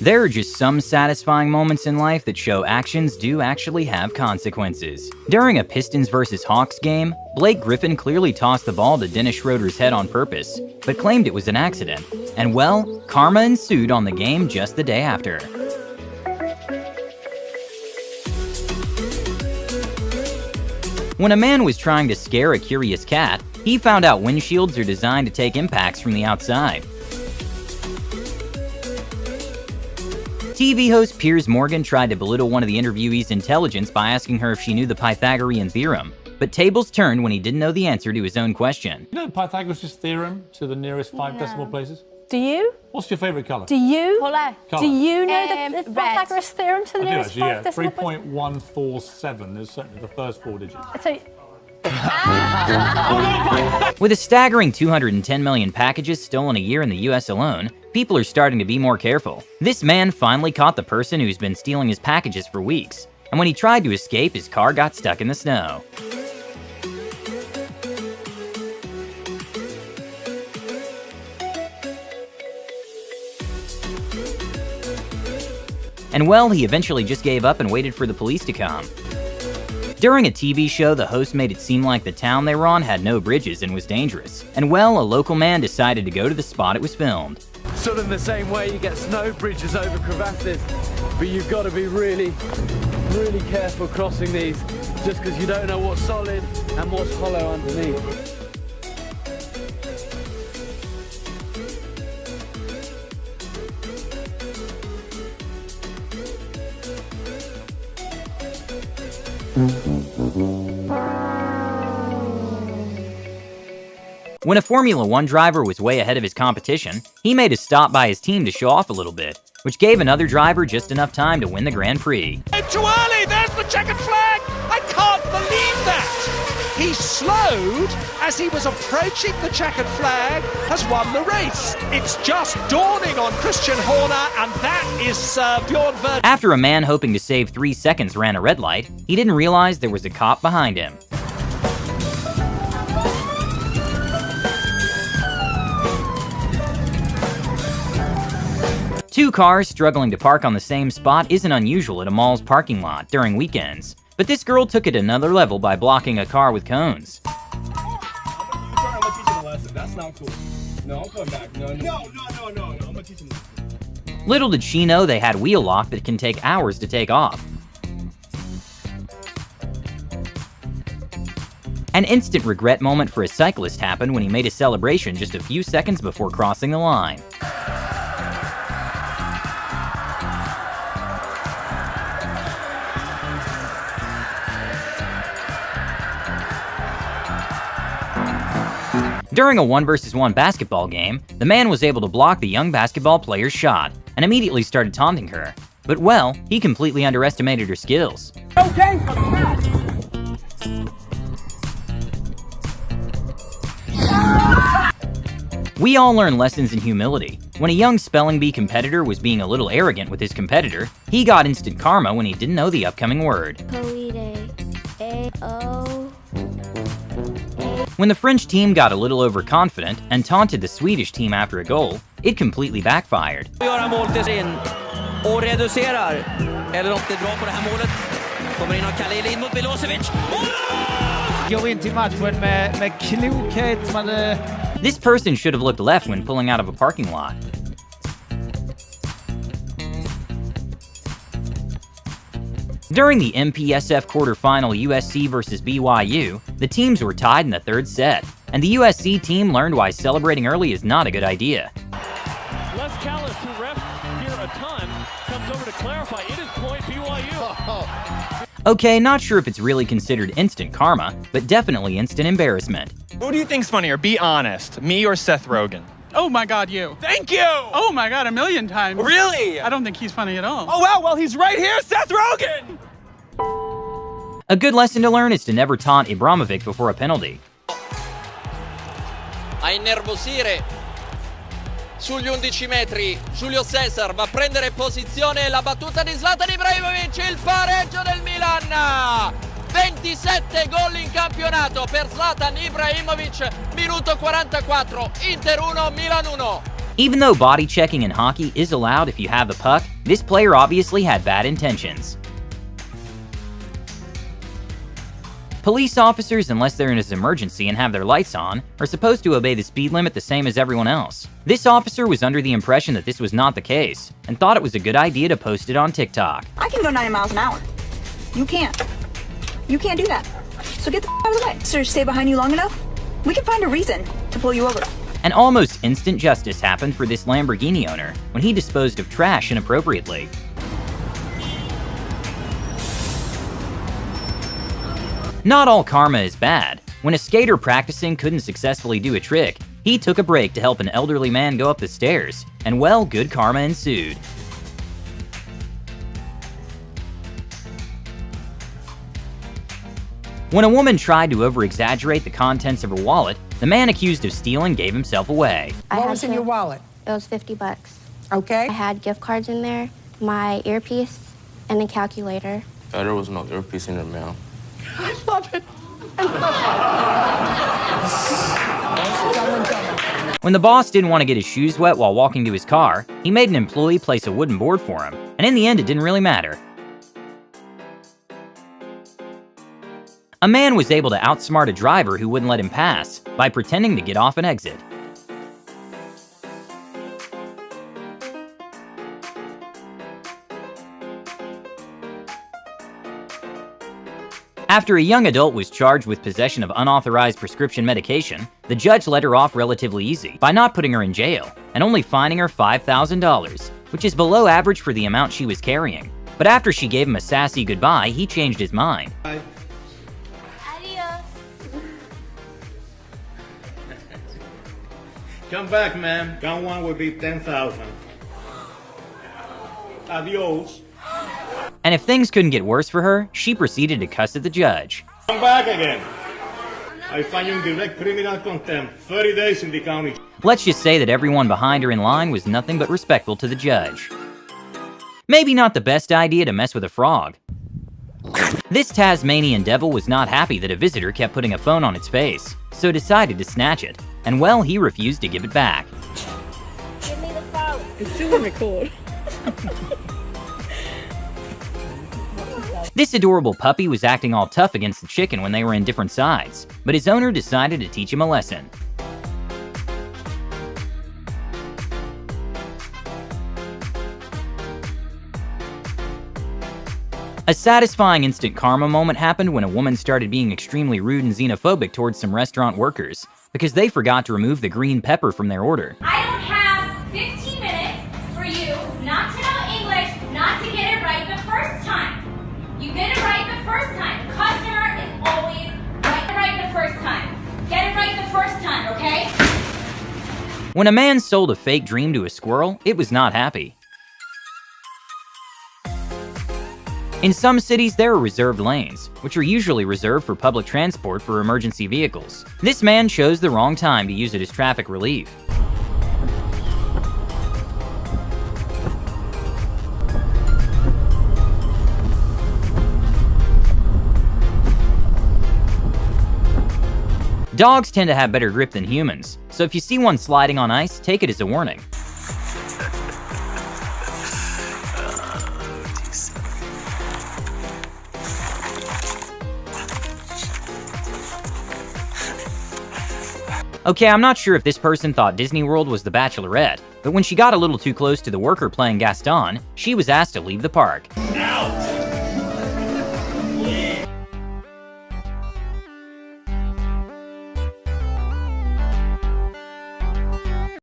There are just some satisfying moments in life that show actions do actually have consequences. During a Pistons vs. Hawks game, Blake Griffin clearly tossed the ball to Dennis Schroeder's head on purpose, but claimed it was an accident. And well, karma ensued on the game just the day after. When a man was trying to scare a curious cat, he found out windshields are designed to take impacts from the outside. TV host Piers Morgan tried to belittle one of the interviewee's intelligence by asking her if she knew the Pythagorean theorem, but tables turned when he didn't know the answer to his own question. You know Pythagoras' theorem to the nearest five Yeah. decimal places? Do you? What's your favourite colour? Do you? Colour. Do you know Um, the, the. Pythagoras theorem to the I do nearest actually, five yeah. decimal place? 3.147 is certainly the first four digits. So, With a staggering 210 million packages stolen a year in the US alone, people are starting to be more careful. This man finally caught the person who's been stealing his packages for weeks, and when he tried to escape, his car got stuck in the snow. And well, he eventually just gave up and waited for the police to come. During a TV show, the host made it seem like the town they were on had no bridges and was dangerous. And well, a local man decided to go to the spot it was filmed. Sort of the same way you get snow bridges over crevasses, but you've got to be really, really careful crossing these just because you don't know what's solid and what's hollow underneath. When a Formula One driver was way ahead of his competition, he made a stop by his team to show off a little bit, which gave another driver just enough time to win the Grand Prix. Too early, there's the checkered flag! I can't believe that! He slowed as he was approaching the checkered flag, has won the race. It's just dawning on Christian Horner, and that is uh, Bjorn Ver. After a man hoping to save three seconds ran a red light, he didn't realize there was a cop behind him. Two cars struggling to park on the same spot isn't unusual at a mall's parking lot during weekends, but this girl took it another level by blocking a car with cones. Little did she know they had wheel lock that can take hours to take off. An instant regret moment for a cyclist happened when he made a celebration just a few seconds before crossing the line. During a 1 vs 1 basketball game, the man was able to block the young basketball player's shot and immediately started taunting her. But well, he completely underestimated her skills. Okay. We all learn lessons in humility. When a young spelling bee competitor was being a little arrogant with his competitor, he got instant karma when he didn't know the upcoming word. Poire. A O. When the French team got a little overconfident and taunted the Swedish team after a goal, it completely backfired. göra mål till sin och reducerar. Eller om det är bra på det här målet. Kommer in av Khalil in mot Milosevic. Går in till matchen med, med klokhet. Man, eh, This person should have looked left when pulling out of a parking lot. During the MPSF quarterfinal USC versus BYU, the teams were tied in the third set, and the USC team learned why celebrating early is not a good idea. Les Callis, who refs here a ton, comes over to clarify. It is point BYU. Okay, not sure if it's really considered instant karma, but definitely instant embarrassment. Who do you think's funnier? Be honest. Me or Seth Rogen? Oh my god, you. Thank you! Oh my god, a million times. Really? I don't think he's funny at all. Oh wow, well he's right here, Seth Rogen! A good lesson to learn is to never taunt Ibrahimovic before a penalty. a innervosire sugli 11 metri Julio Cesar va a prendere posizione la battuta di Zlatan Ibrahimovic il pareggio del Milan 27 gol in campionato per Zlatan Ibrahimovic minuto 44 Inter 1 Milan 1 Even though body checking in hockey is allowed if you have the puck, this player obviously had bad intentions. Police officers, unless they're in an emergency and have their lights on, are supposed to obey the speed limit the same as everyone else. This officer was under the impression that this was not the case, and thought it was a good idea to post it on TikTok. I can go 90 miles an hour. You can't. You can't do that. So get the out of the way. Sir, stay behind you long enough, we can find a reason to pull you over. An almost instant justice happened for this Lamborghini owner when he disposed of trash inappropriately. Not all karma is bad. When a skater practicing couldn't successfully do a trick, he took a break to help an elderly man go up the stairs, and well, good karma ensued. When a woman tried to over-exaggerate the contents of her wallet, the man accused of stealing gave himself away. I What was in your wallet? It was 50 bucks. Okay. I had gift cards in there, my earpiece, and a calculator. Uh, there was no earpiece in there, ma'am. I love it. When the boss didn't want to get his shoes wet while walking to his car, he made an employee place a wooden board for him, and in the end it didn't really matter. A man was able to outsmart a driver who wouldn't let him pass by pretending to get off an exit. After a young adult was charged with possession of unauthorized prescription medication, the judge let her off relatively easy by not putting her in jail and only fining her $5,000, which is below average for the amount she was carrying. But after she gave him a sassy goodbye, he changed his mind. Come back, man. Count one will be 10,000. Adios. And if things couldn't get worse for her, she proceeded to cuss at the judge. Come back again. I find you in direct criminal contempt. 30 days in the county. Let's just say that everyone behind her in line was nothing but respectful to the judge. Maybe not the best idea to mess with a frog. This Tasmanian devil was not happy that a visitor kept putting a phone on its face, so decided to snatch it, and well, he refused to give it back. Give me the phone. It's still on record. This adorable puppy was acting all tough against the chicken when they were in different sides, but his owner decided to teach him a lesson. A satisfying instant karma moment happened when a woman started being extremely rude and xenophobic towards some restaurant workers because they forgot to remove the green pepper from their order. I don't have 15 minutes for you not to know English, not to get it right the first time. You get it right the first time. Customer is always right, right the first time. Get it right the first time, okay? When a man sold a fake dream to a squirrel, it was not happy. In some cities, there are reserved lanes, which are usually reserved for public transport for emergency vehicles. This man chose the wrong time to use it as traffic relief. Dogs tend to have better grip than humans, so if you see one sliding on ice, take it as a warning. Okay, I'm not sure if this person thought Disney World was the Bachelorette, but when she got a little too close to the worker playing Gaston, she was asked to leave the park.